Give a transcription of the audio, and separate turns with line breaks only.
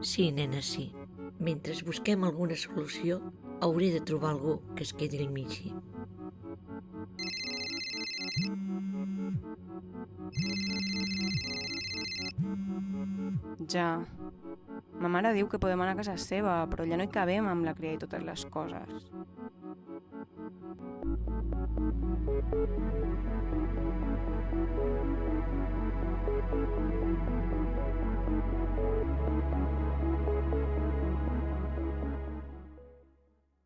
Sí, nena, sí. Mentre busquem alguna solució, hauré de trobar algú que es quedi al mig.
Ja. Ma mare diu que podem anar a casa seva, però ja no hi cabem amb la cria i totes les coses. Thank you.